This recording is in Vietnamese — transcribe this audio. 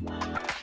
Wow.